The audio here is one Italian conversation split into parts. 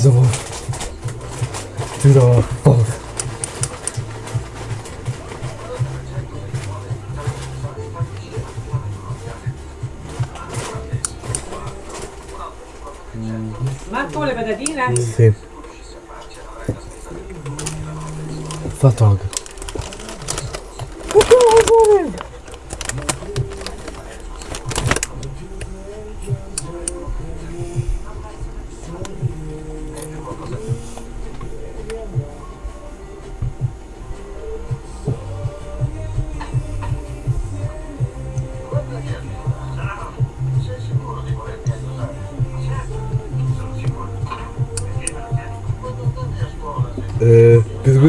Tesoro. Tesoro. Oh. Marco le patatine? Sì. Fatto anche.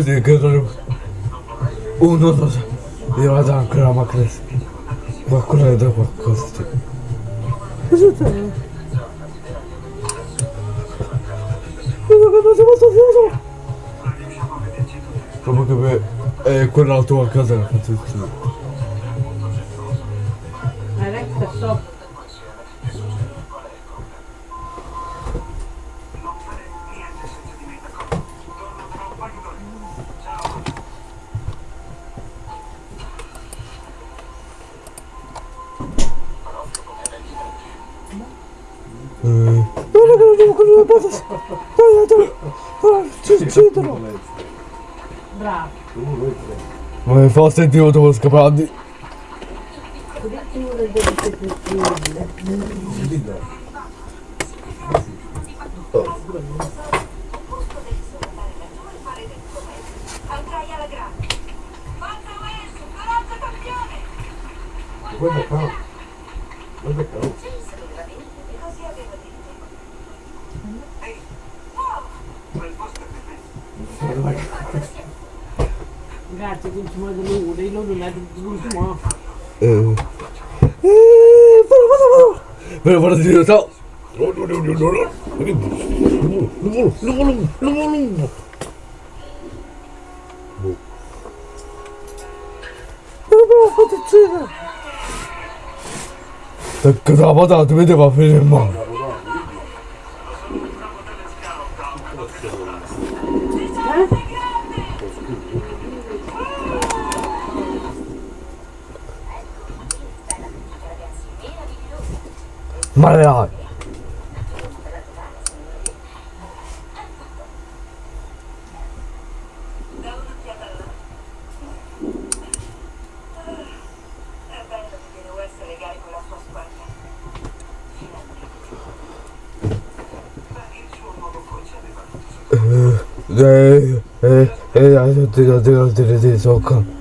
Eh, che non... Oh, no, no. Io vado ancora la macchina. Qualcuno le dà qualcosa. Cosa c'è? Proprio che per... Eh, quella la tua casa fatto il suo. Alexa, stop. Mi fa sentire coraggio campione! Guarda qua. Guarda qua. Ừ. Bắt đầu, bắt đầu, bắt đầu. Bắt đầu, bắt đầu, bắt đầu. Так когда вода, ты меня поверил, мама. Ay ay. Hey, hey, hey, I don't think I did, I did, I did, it's all come.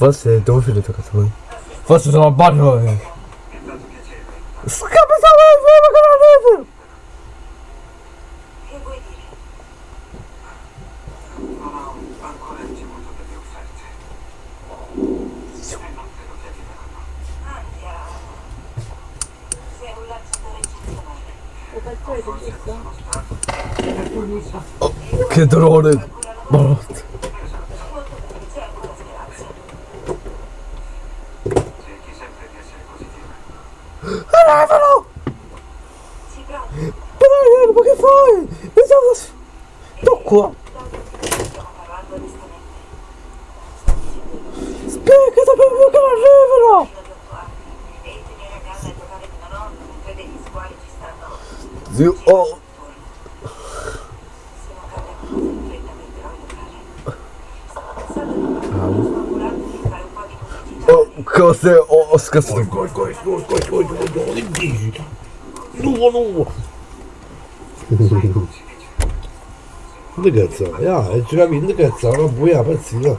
Was? 너 도우시를 들어갔어. Was ist nochmal Butthole? Kose Oscar'sı. Gol gol gol gol gol gol gol gol. No no. Indicazione, ah, è già indicazione, non puoi aprire.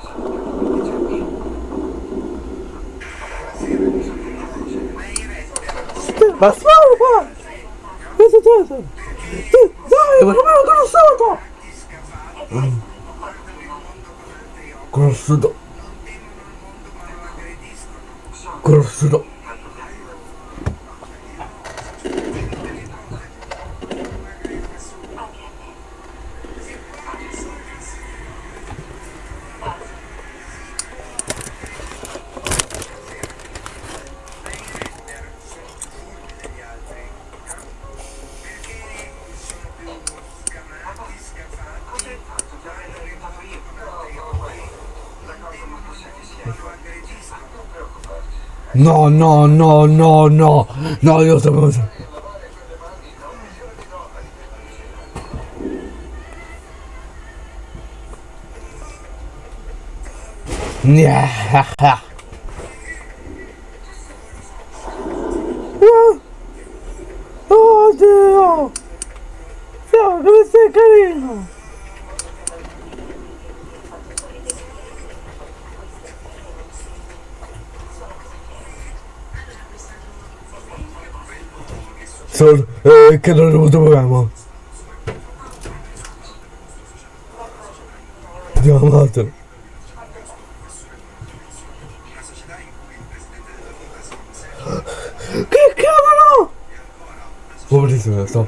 Mas fala, cara! Com certeza! Dá-me pro meu coração, tá? Coração! Coração! No, no, no, no, no. No, Dios mío. Yeah. che non ho dovuto programma. Andiamo avanti. Che cavolo! Buonissimo, sto.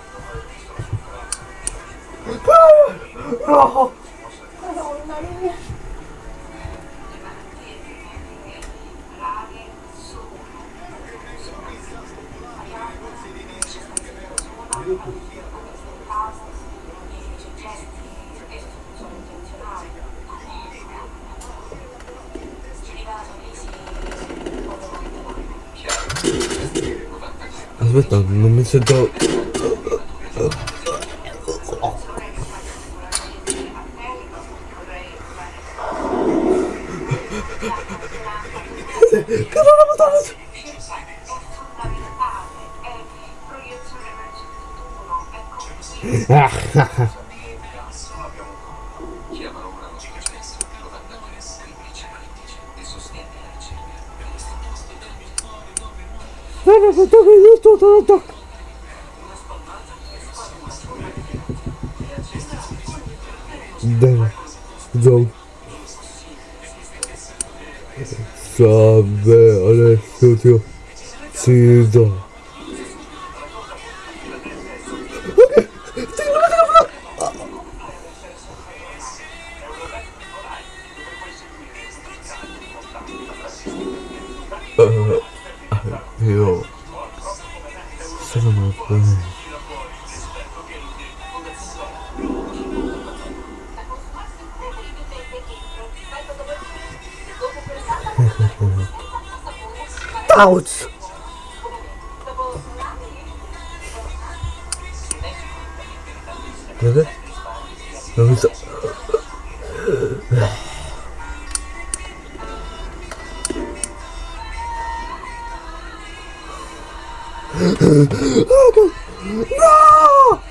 ze dood. Kan er wat anders? Ach, Todo, todo, todo, todo, todo. out. Look No!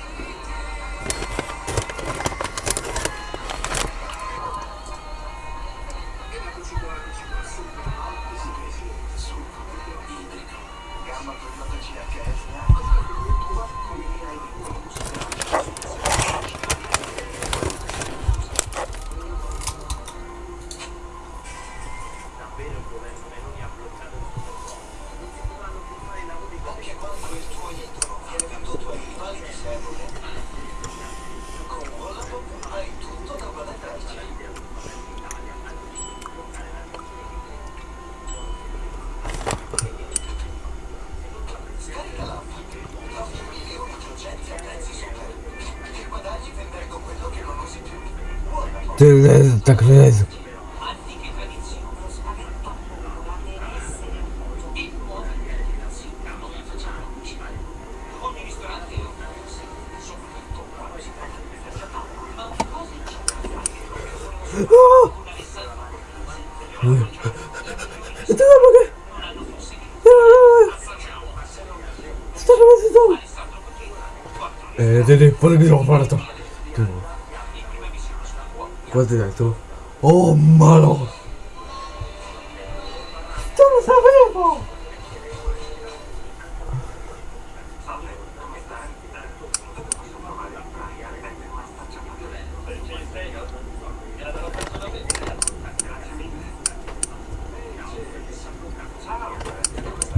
くれないぞえー、で立派なビルを奪われた。でも、こうやってないと。Oh malo! Tu lo sapevo!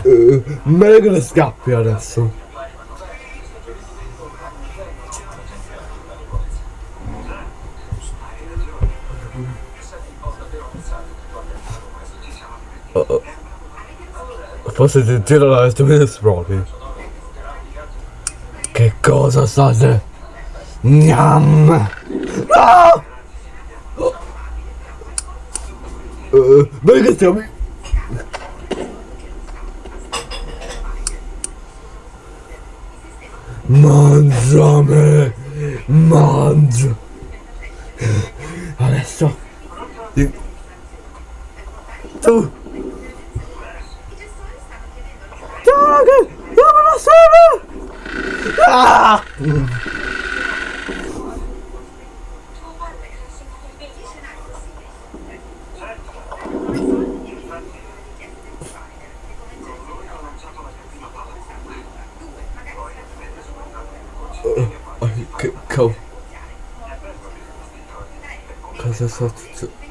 Uh, meglio che ne scappi adesso. Forse ti la stupida proprio. Che cosa state? Gnam! No! Uh, bene che stiamo... Mangiami! Mangia! Adesso... Tu! oh go. I that's not.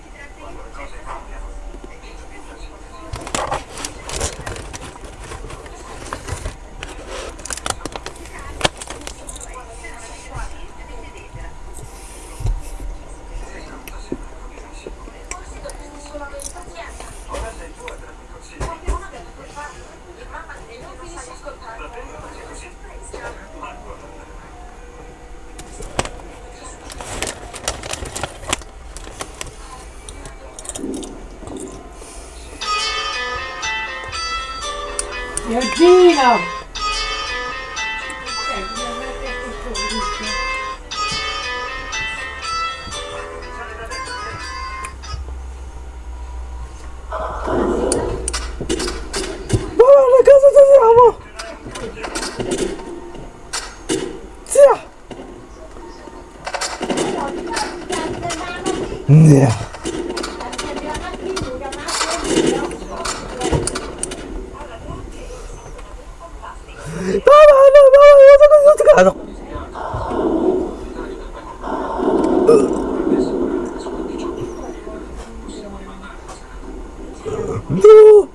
No!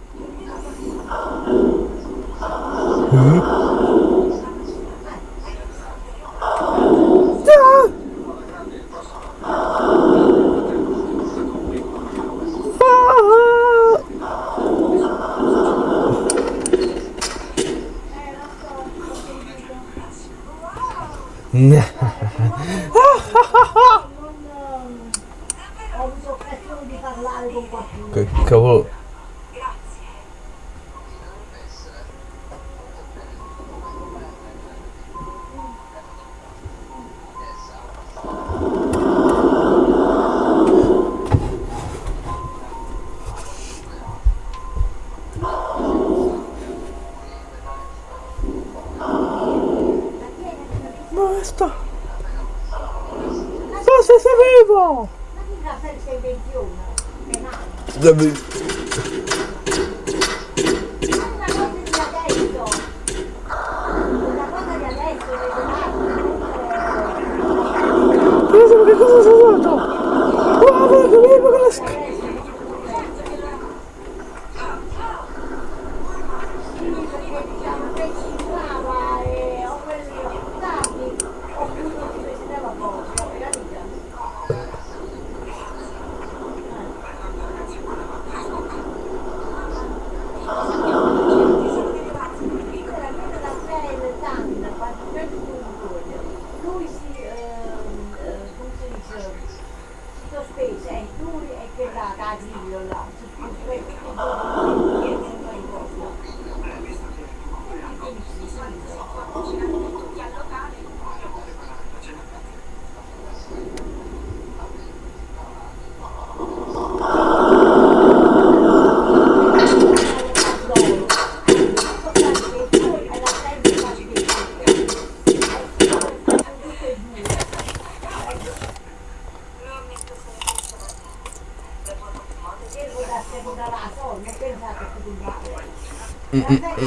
the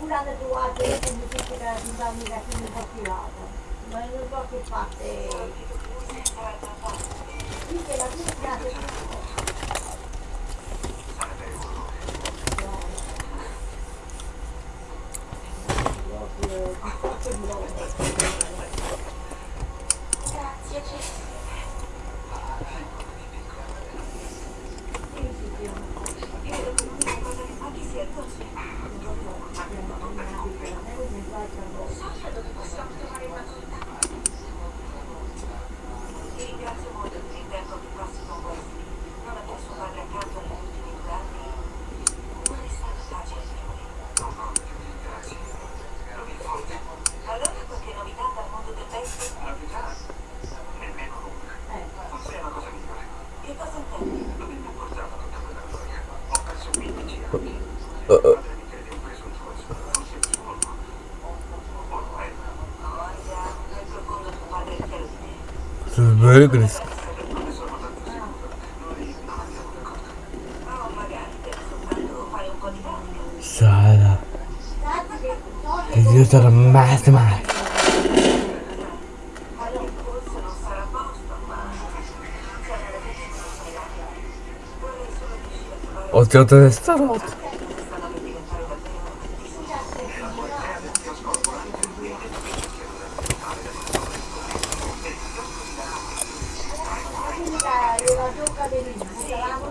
pure hanno trovato io come tutti che erano amica che mi ho tirato ma non so che parte sì che la cucina è tutto Grazie, böyle risk. سعادة الكمبيوتر ما سمعك Odciął ten starot. Gracias.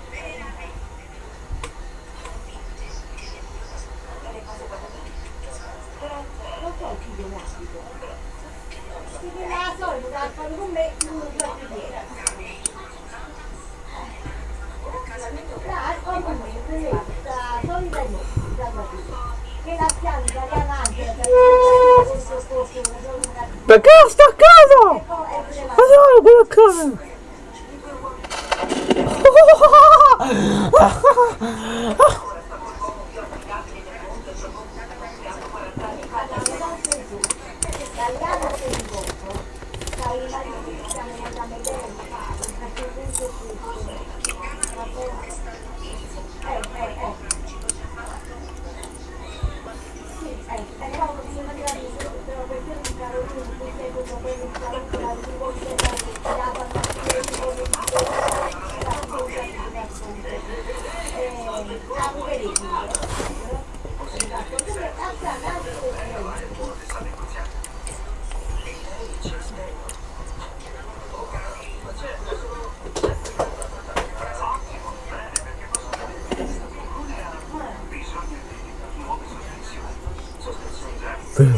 Da casa, da casa! Fazer uma loucura, cara! Ah, ah, ah. 不是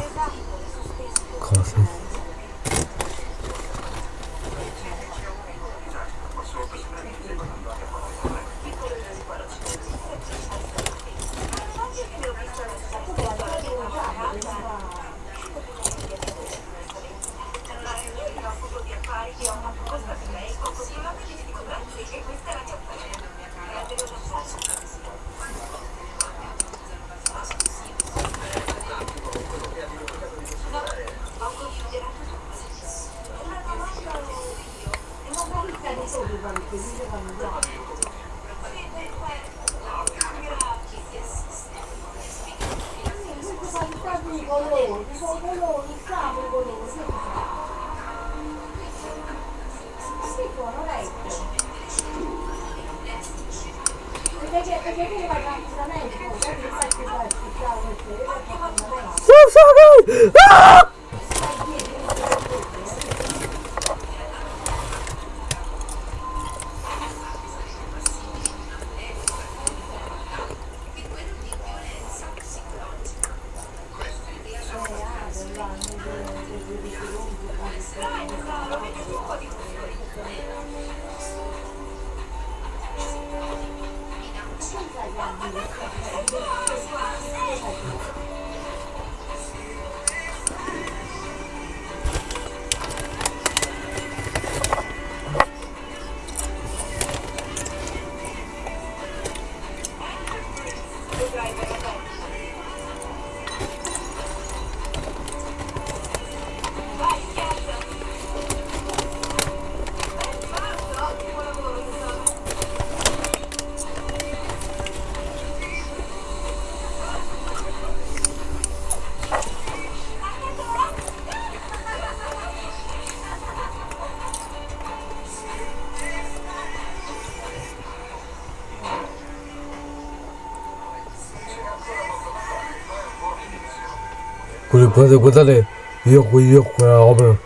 그래서 그 전에 이었고 이었고 하면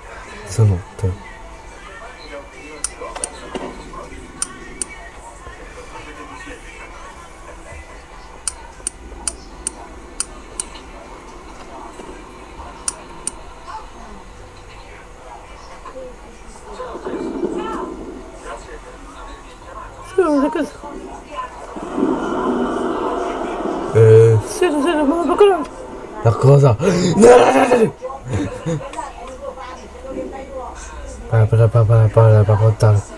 저는 어때 Yeah, yeah, yeah, yeah, yeah, yeah, yeah, yeah, la cosa? Para, para, para, para, para, para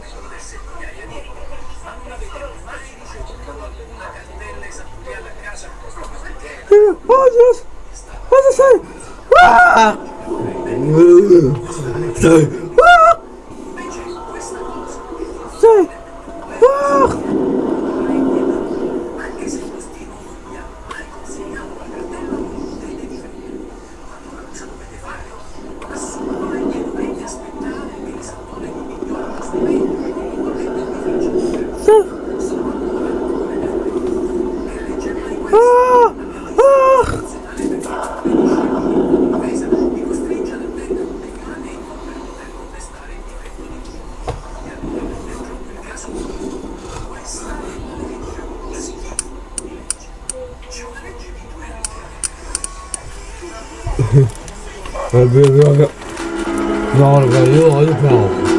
不要不要不要要了吧要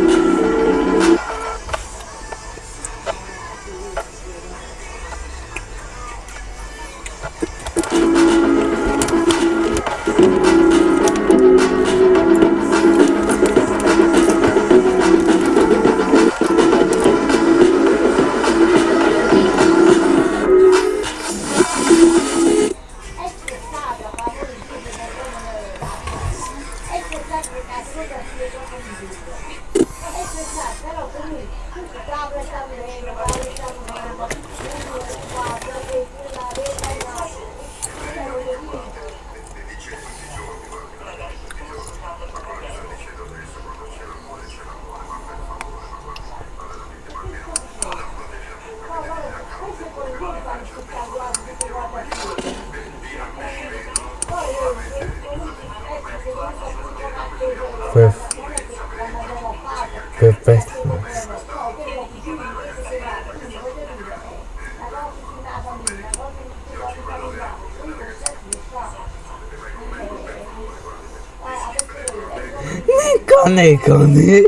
Kone, Kone.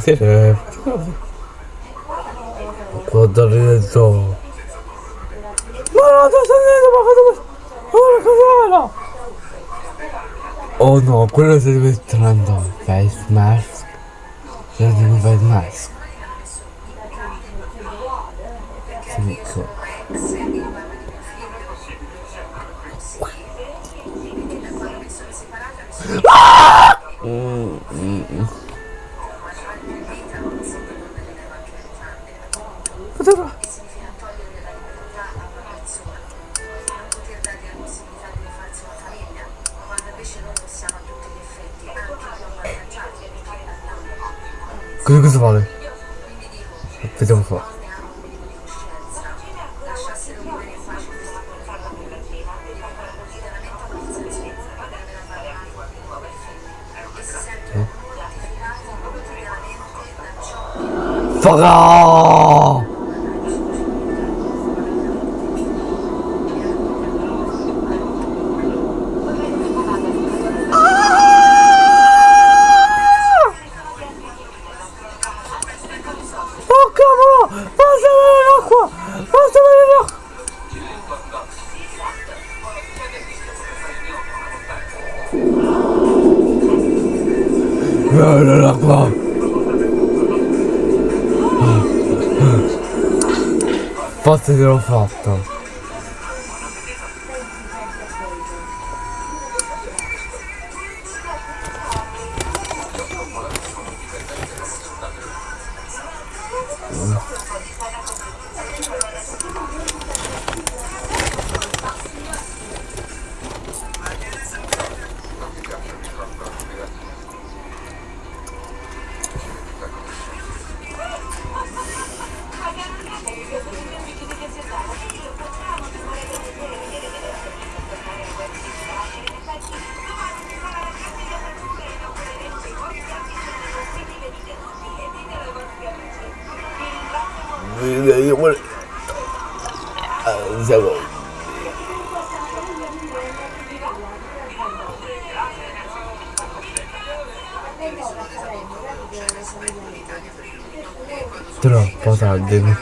Seja, Codorito. Mano, tô saindo pra fazer uma. Olha, cavalo! Oh não, quello serve entrando. Face mask. Já não faz mask. cazzo che l'ho fatto? Não, pausado, devo.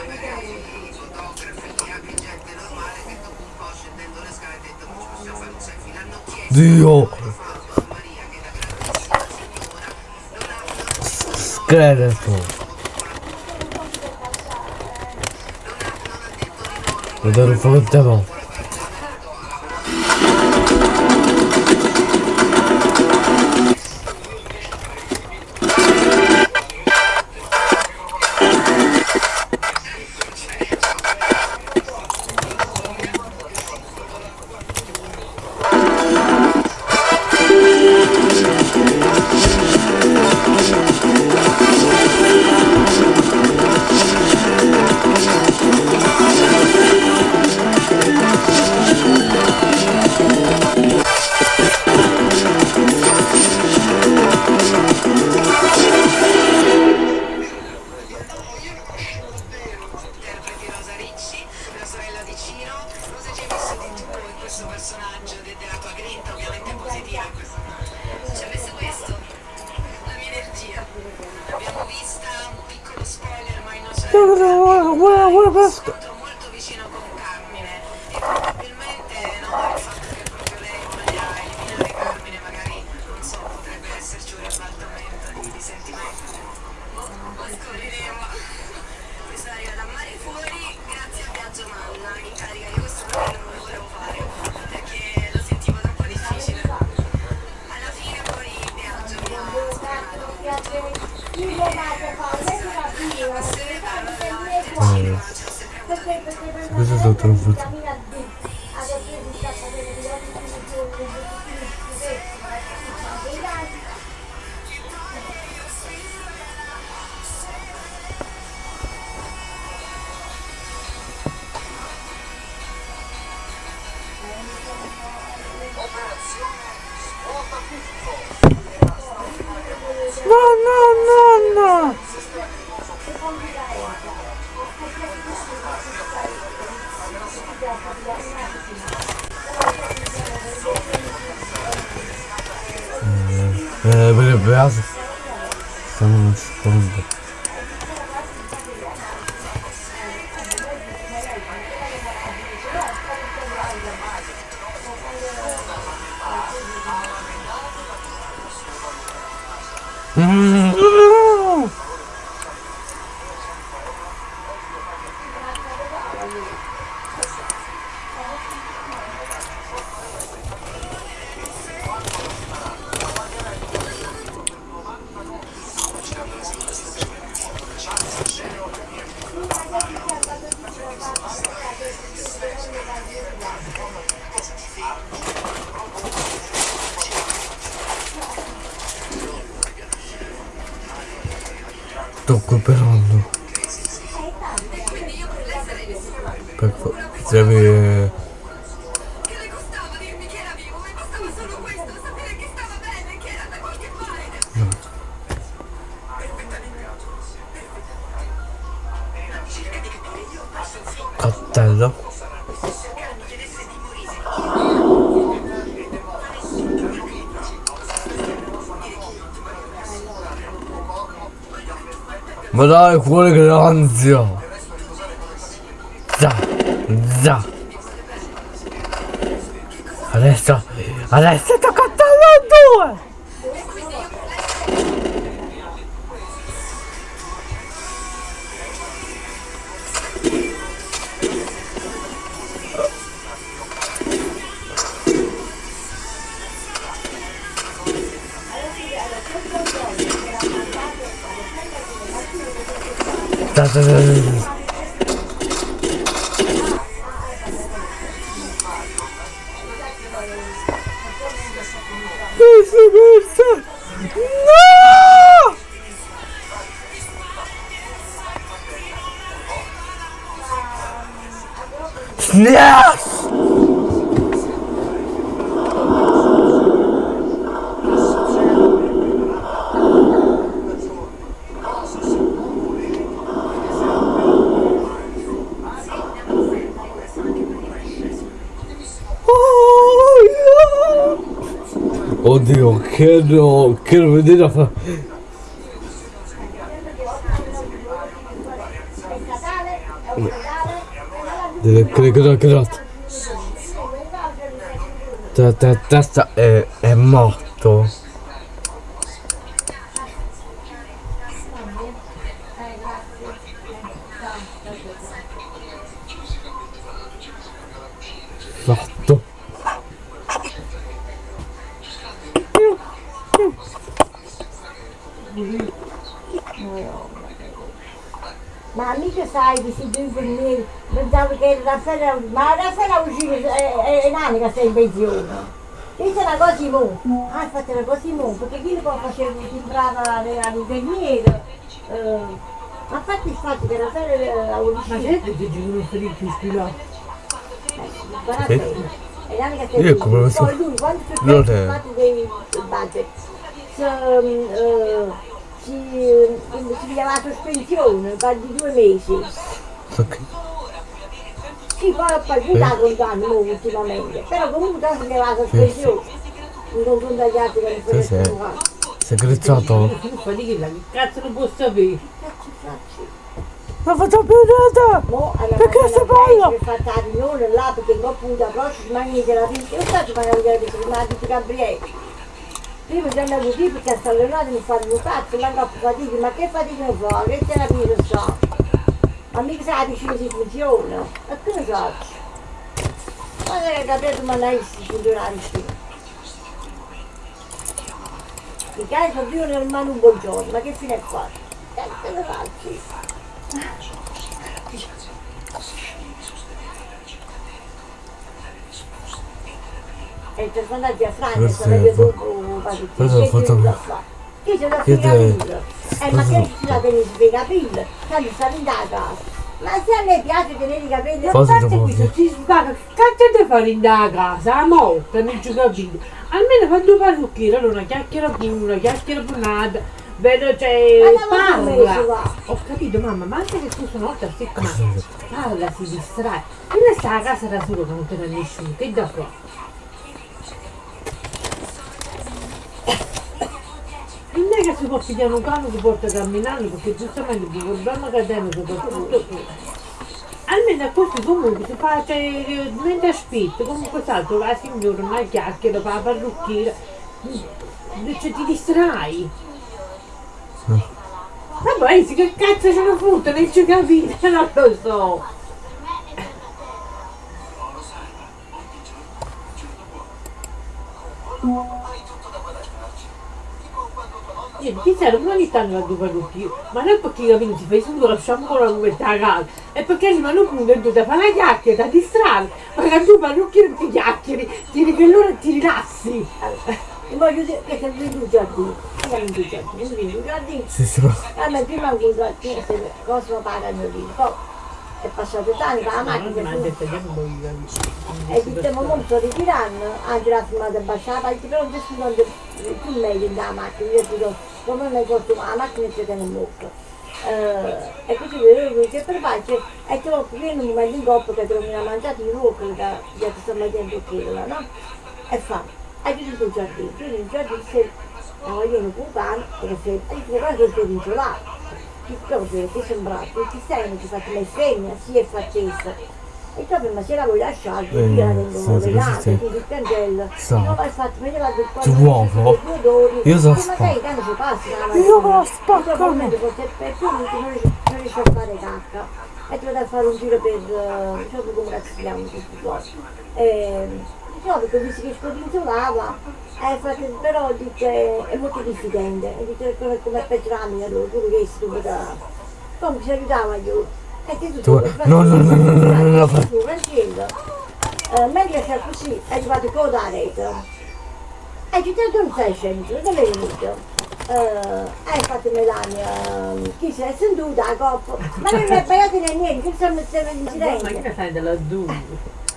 Dio! Escreto! Vou dar o fogo, de bom. Ma dai cuore che ansia! Za! Za! Adesso! Adesso! 但是 Oddio, che no, che non vedete a fare. statale, è ospedale, Deve credere che. Ta ta ta ta è, è morto. Infermieri, pensavo che Raffaele, ma Raffaele uscito è, è, è nani che sei in pensione. Questa è una cosa di mo, ah infatti è una cosa di mo, perché chi poi faceva, sembrava all'infermiere. Eh, ma infatti il fatto che Raffaele eh, ha Ma uscito, gente ti giuro felice ispirato. guardate, è nani che sei so. Poi lui quando si è è- fatto dei budget, si, eh, si, si pigliava la sospensione per di due mesi. Ok. Sì, poi ho palpitato un danno ultimamente, però comunque si leva la sospensione. In confronto agli altri che non Sì, sì. sono fai di che la cazzo non può sapere? Cazzo faccio? Ma faccio più niente! Mo alla Perché si parla? per fare la riunione là perché dopo da prossima mangi la vita. Io faccio fare la mi ha detto Gabriele. Prima ci andiamo qui perché sta allenando mi fanno un cazzo, ma troppo fatica, ma che fatica non fa? Che terapia so? Ma mica sa vicino si funziona. E che ne faccio? Ma che capito ma non si funziona vicino. I cani sono due nel mano un buongiorno, ma che fine è fatto? Che ne faccio? E per andare a Francia, Questo sono è io fo- dopo, vado questo? Io ce l'ho te- pille. Eh, ma che ci la tenisci per i capelli? Tanto sta in da casa. Ma se a lei piace tenere i capelli, Cosa A parte dopo questo, che- ci sbaga, cazzo devi fare in da casa? A morte, non ci capito. Almeno fa due parrucchiere, allora una chiacchiera pure, una chiacchiera punata, vedo c'è, Ma si parla. Ho capito mamma, ma anche che tu sono oltre a settimana, parla, si distrae. Io ne sta a casa da solo che non te ne nessuno, che da fare? Non è che si può pigliare un cane che porta camminando perché giustamente il problema che abbiamo soprattutto almeno a questi comunque si fa cioè, mentre aspetta comunque salto la signora una chiacchiera fa la parrucchiera cioè ti distrai. Ma poi sì, che cazzo ce ne fotte non ci capite non lo so. Io ti serve ogni tanto la tua parrucchiera, ma non perché capito, si fa subito lasciamo con la cuvetta a casa, è perché rimane punto e tu ti fai una chiacchiera, ti distrai, ma che tu parrucchiere perché chiacchieri, ti che loro ti rilassi. E voglio dire che sei venuto in giardino. Io non in giardino, non venuto in giardino. Sì, sì. A me prima ho se cosa pagano lì. Poi è passato tanto, la non macchina non e diciamo molto ritirando, anche la firmata basciata, perché però adesso non è più meglio della macchina, io dico, come mi la macchina ci tiene molto. Eh, e così vedevo che per pace è troppo pieno un momento in coppa che trovo una mangiata di ruoco da che sto mettendo quella, no? E fa, hai visto il giardino, tu il giardino sei, la vogliono con pane, perché sei, e tu guarda che sei vincolato. Che proprio ti sembra, tutti sei, ti fate le femmine, si è fattezza. E proprio ma se la vuoi lasciare, Eh, io la sì, tengo sì, legata, sì. ti il cancello. Sta. Non vai fatto vedere la del Ti uovo. Io so Ma spa- sai, tanto si passa. Io me la spacco. Per tu non riesci a fare cacca. E ti vado a fare un giro per, diciamo come si chiamano questi cose. E, no, perché visto che scodinzolava, eh, frate- però dice, è molto diffidente. E dice come, come peggiorami, allora tu riesci tu da... Comunque si aiutava io. E tu Tu- no, no, no, no, no, no, no, fai- Facendo. Eh, mentre sta così, è arrivato con la rete. E ci sei un 600, dove è venuto? Eh, hai fatto Melania, chi si è seduta a coppa, ma non mi hai pagato niente, che stati in Ma silenzio. che sai della du?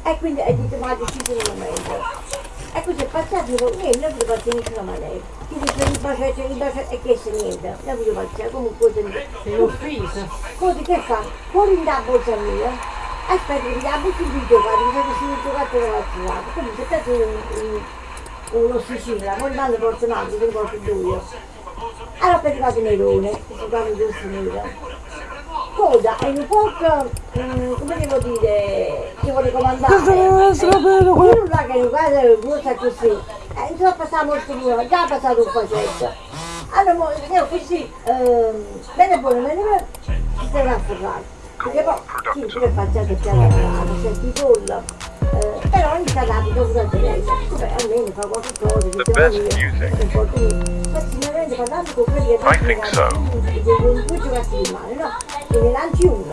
E quindi hai detto ma ha deciso un momento. E così è passato, niente, non volevo fare nessuno ma lei. Ti dice il bacetto, il bacetto, e che se niente, non volevo fare, comunque se Sei offesa. Così che fa? Fuori da borsa mia. Aspetta, che la butto in video, guarda, mi sono subito quattro volte. Comunque è stato un, un, uno Sicilia, poi mando fortunato, che porto due. Allora per arrivato Nerone, che si chiama giusto nero. Coda, è un po', mm, come devo dire, che vuole comandare. Io là che non guarda busta così, eh, insomma passiamo il comune, già passato un pacetto. Allora, io così, ehm, bene buono, bene bene, ci stiamo a ferrare. Perché poi, sì, pure facciate più la senti pollo, eh, però ogni tanto abito durante lei, vabbè, almeno fa qualche cosa, The diciamo best io, music. non importa niente. Ma sicuramente parlando con quelli che I think so. due giocatori di mano, no? Che ne lanci uno,